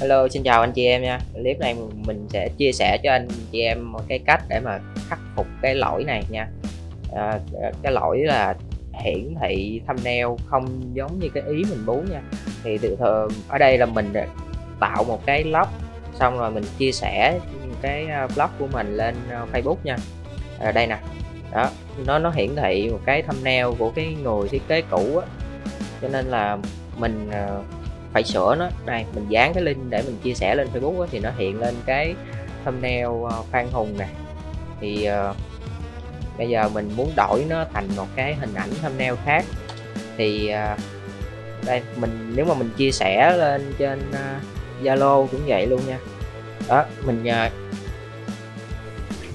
Hello xin chào anh chị em nha. Clip này mình sẽ chia sẻ cho anh chị em một cái cách để mà khắc phục cái lỗi này nha. À, cái lỗi là hiển thị thumbnail không giống như cái ý mình muốn nha. Thì tự thường ở đây là mình tạo một cái blog xong rồi mình chia sẻ cái à, blog của mình lên à, Facebook nha. À, đây nè. Đó nó nó hiển thị một cái thumbnail của cái người thiết kế cũ á. Cho nên là mình à, phải sửa nó. Đây mình dán cái link để mình chia sẻ lên Facebook thì nó hiện lên cái thumbnail ờ, Phan Hùng nè. Thì uh, bây giờ mình muốn đổi nó thành một cái hình ảnh thumbnail khác. Thì uh, đây mình nếu mà mình chia sẻ lên trên Zalo uh, cũng vậy luôn nha. Đó mình uh,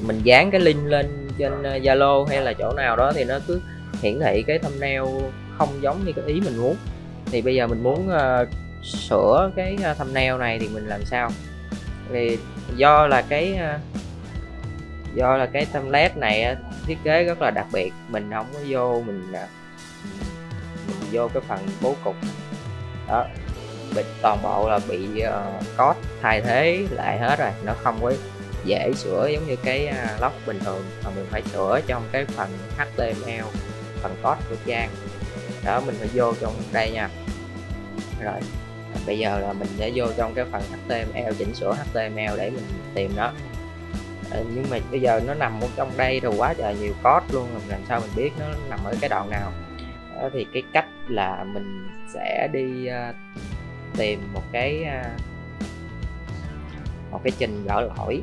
mình dán cái link lên trên Zalo hay là chỗ nào đó thì nó cứ hiển thị cái thumbnail không giống như cái ý mình muốn. Thì bây giờ mình muốn uh, sửa cái ờ, thumbnail này thì mình làm sao? Thì do là cái ờ, do là cái template này thiết kế rất là đặc biệt. Mình không có vô mình ờ, mình vô cái phần bố cục. Đó bị toàn bộ là bị uh, code thay thế lại hết rồi. Nó không có dễ sửa giống như cái uh, bình thường mà mình phải sửa trong cái phần HTML phần code của trang đó mình phải vô trong đây nha. Rồi bây giờ là mình sẽ vô trong cái phần HTML chỉnh sửa HTML để mình tìm nó. À, nhưng mà bây giờ nó nằm ở trong đây rồi quá trời nhiều code luôn làm sao mình biết nó nằm ở cái đoạn nào. Đó thì cái cách là mình sẽ đi uh, tìm một cái uh, một cái trình gỡ lỗi.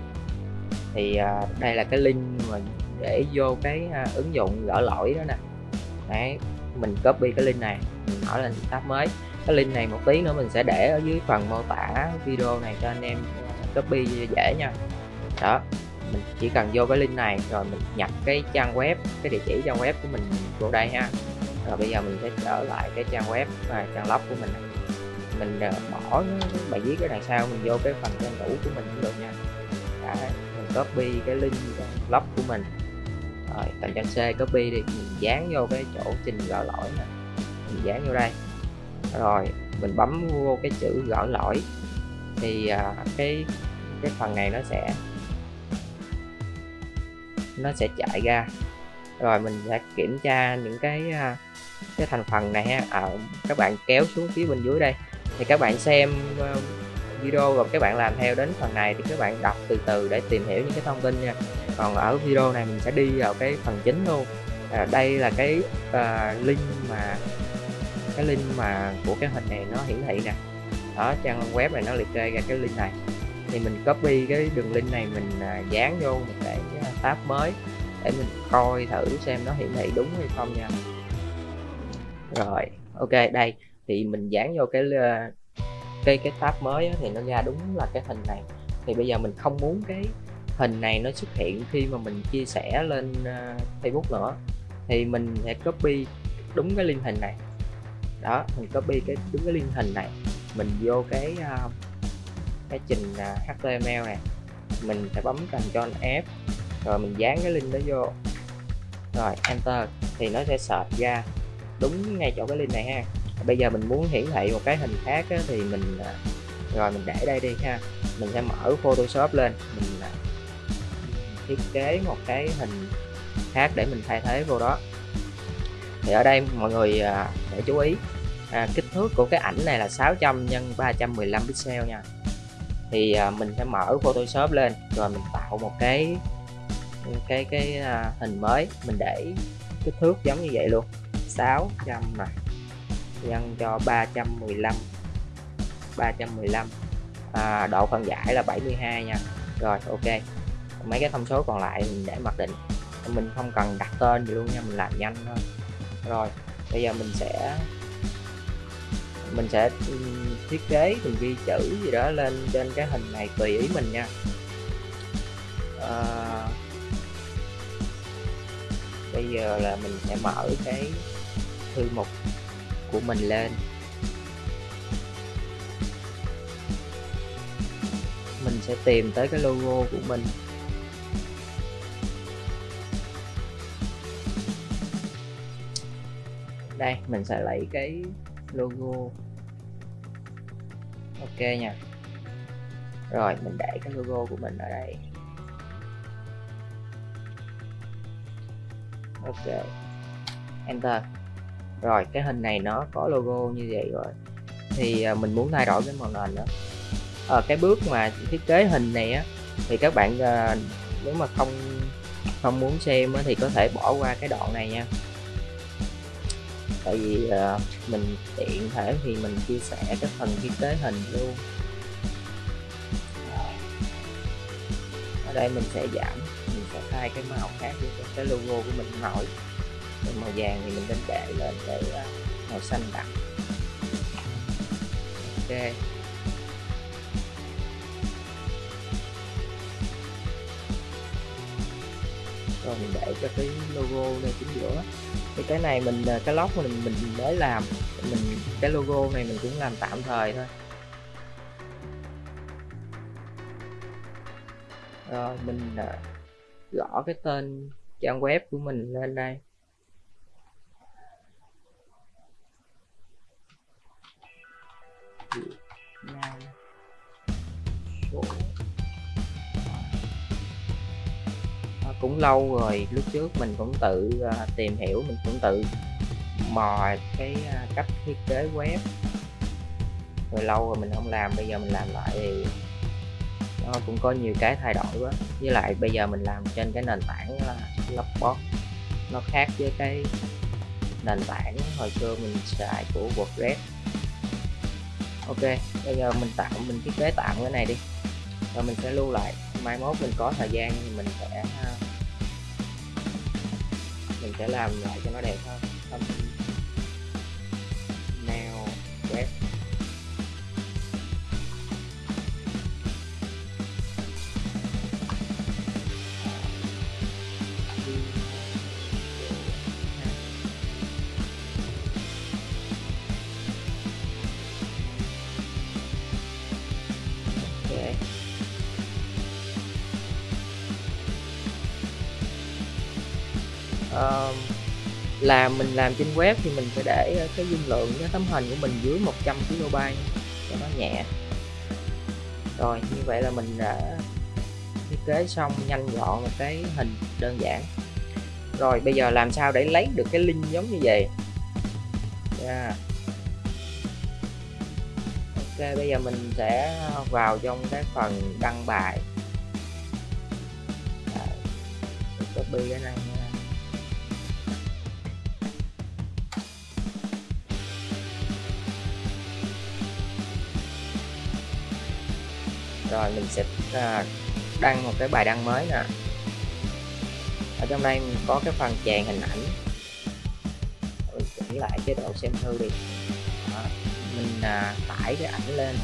Thì uh, đây là cái link mà để vô cái uh, ứng dụng gỡ lỗi đó nè. Đấy mình copy cái link này mình mở lên tab mới cái link này một tí nữa mình sẽ để ở dưới phần mô tả video này cho anh em ờ, copy dễ nha. Đó mình chỉ cần vô cái link này rồi mình nhập cái trang web cái địa chỉ trang web của mình vô đây ha. Rồi bây giờ mình sẽ trở lại cái trang web và trang lóc của mình. Mình ờ, bỏ bài viết ở đằng sau mình vô cái phần trang cũ của mình cũng được nha. Đấy, mình copy cái link lóc của mình. Rồi tầm trang C copy đi mình dán vô cái chỗ trình gỡ lỗi này mình dán vô đây rồi mình bấm vô cái chữ gỡ lỗi. Thì à, cái cái phần này nó sẽ nó sẽ chạy ra. Rồi mình sẽ kiểm tra những cái à, cái thành phần này ha. À, các bạn kéo xuống phía bên dưới đây. Thì các bạn xem à, video rồi các bạn làm theo đến phần này thì các bạn đọc từ từ để tìm hiểu những cái thông tin nha. Còn ở video này mình sẽ đi vào cái phần chính luôn. À, đây là cái uh, link mà cái link mà của cái hình này nó hiển thị nè. Đó, trang web này nó liệt kê ra cái link này. Thì mình copy cái đường link này mình à, dán vô một cái tab mới để mình coi thử xem nó hiển thị đúng hay không nha. Rồi, ok, đây. Thì mình dán vô cái ờ, cái cái tab mới thì nó ra đúng là cái hình này. Thì bây giờ mình không muốn cái hình này nó xuất hiện khi mà mình chia sẻ lên ờ, Facebook nữa. Thì mình sẽ copy đúng cái link hình này đó mình copy cái đúng cái liên hình này mình vô cái uh, cái trình à, uh, HTML này mình sẽ bấm Ctrl F rồi mình dán cái link đó vô. Rồi enter thì nó sẽ search ra đúng ngay chỗ cái link này ha. Bây giờ mình muốn hiển thị một cái hình khác á, thì mình uh, rồi mình để đây đi ha. Mình sẽ mở Photoshop lên mình uh, thiết kế một cái hình khác để mình thay thế vô đó. Thì ở đây mọi người để chú ý. À, kích thước của cái ảnh này là 600 x 315 pixel nha. Thì à, mình sẽ mở Photoshop lên rồi mình tạo một cái cái cái à, hình mới. Mình để kích thước giống như vậy luôn. 600 này nhân cho 315 315 à, độ phân giải là 72 nha. Rồi ok. Mấy cái thông số còn lại mình để mặc định. Mình không cần đặt tên gì luôn nha mình làm nhanh thôi. Rồi bây giờ mình sẽ mình sẽ thiết kế mình ghi chữ gì đó lên trên cái hình này tùy ý mình nha. À, bây giờ là mình sẽ mở cái thư mục của mình lên. Mình sẽ tìm tới cái logo của mình. Đây mình sẽ lấy cái logo. Ok nha. Rồi mình để cái logo của mình ở đây. Ok. Enter. Rồi cái hình này nó có logo như vậy rồi. Thì à, mình muốn thay đổi cái màu nền nữa. Ở cái bước mà thiết kế hình này á thì các bạn à, nếu mà không không muốn xem á, thì có thể bỏ qua cái đoạn này nha tại vì uh, mình tiện thể thì mình chia sẻ cái phần thiết kế hình luôn. Ở đây mình sẽ giảm mình sẽ thay cái màu khác để cho cái logo của mình nổi. Màu vàng thì mình nên để lên để uh, ờ, màu xanh đậm ok. Rồi mình để cho cái logo này chính giữa thì cái này mình ờ, cái lót mình mình mới làm. Mình, cái logo này mình cũng làm tạm thời thôi. Rồi, mình ờ, gõ cái tên trang web của mình lên đây. Lâu rồi lúc trước mình cũng tự uh, tìm hiểu mình cũng tự mò cái uh, cách thiết kế web. Rồi lâu rồi mình không làm bây giờ mình làm lại thì nó cũng có nhiều cái thay đổi quá. Với lại bây giờ mình làm trên cái nền tảng là Logbox nó khác với cái nền tảng hồi xưa mình xài của WordPress. Ok bây giờ mình tạo mình thiết kế tạm cái này đi rồi mình sẽ lưu lại. Mai mốt mình có thời gian thì mình sẽ à, mình sẽ làm lại cho nó đẹp hơn. Uh, làm mình làm trên web thì mình phải để ờ, cái dung lượng cái tấm hình của mình dưới 100 KB cho nó nhẹ. Rồi như vậy là mình đã thiết kế xong nhanh gọn một cái hình đơn giản. Rồi bây giờ làm sao để lấy được cái link giống như vậy? Yeah. ok bây giờ mình sẽ vào trong cái phần đăng bài. Copy cái này. Rồi mình sẽ à, đăng một cái bài đăng mới nè. Ở trong đây mình có cái phần chèn hình ảnh. Mình chỉnh lại chế độ xem thư đi. Đó. mình à, tải cái ảnh lên.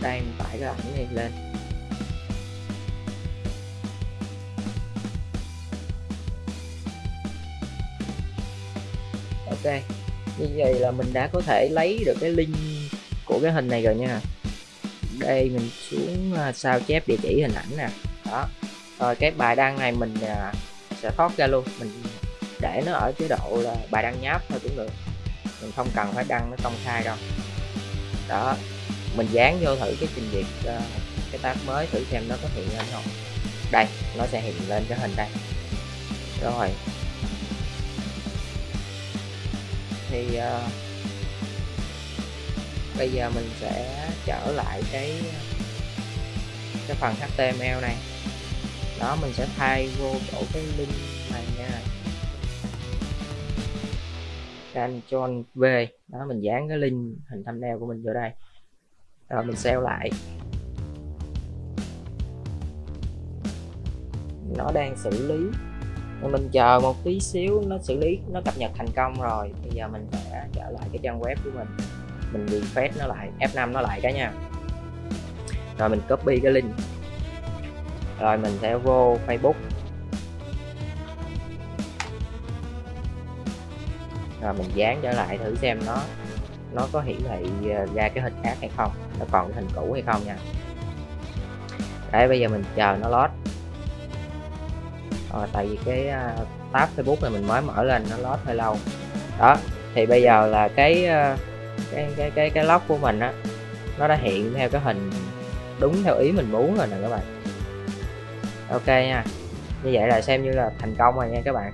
Đây mình tải cái ảnh này lên. Ok. Như vậy là mình đã có thể lấy được cái link của cái hình này rồi nha. Đây mình xuống à, sao chép địa chỉ hình ảnh nè. Đó. Rồi cái bài đăng này mình à, sẽ thoát ra luôn. Mình để nó ở chế độ là bài đăng nháp thôi cũng được. Mình không cần phải đăng nó công khai đâu. Đó. Mình dán vô thử cái trình duyệt uh, cái tab mới thử xem nó có hiện lên không. Đây nó sẽ hiện lên cái hình đây. Rồi. Thì uh, bây giờ mình sẽ trở lại cái cái phần HTML này. Đó mình sẽ thay vô chỗ cái link này nha. Ctrl V. Đó mình dán cái link hình thumbnail của mình vô đây. Rồi mình save lại. Nó đang xử lý mình chờ một tí xíu nó xử lý, nó cập nhật thành công rồi. Bây giờ mình sẽ trở lại cái trang web của mình. Mình refresh nó lại F5 nó lại cả nha. Rồi mình copy cái link. Rồi mình sẽ vô Facebook. Rồi mình dán trở lại thử xem nó nó có hiển thị à, ra cái hình khác hay không, nó còn cái hình cũ hay không nha. Đấy, bây giờ mình chờ nó load ờ, tại vì cái uh, tab Facebook này mình mới mở lên nó load hơi lâu. Đó thì bây giờ là cái uh, cái cái cái cái log của mình á nó đã hiện theo cái hình đúng theo ý mình muốn rồi nè các bạn. Ok nha như vậy là xem như là thành công rồi nha các bạn.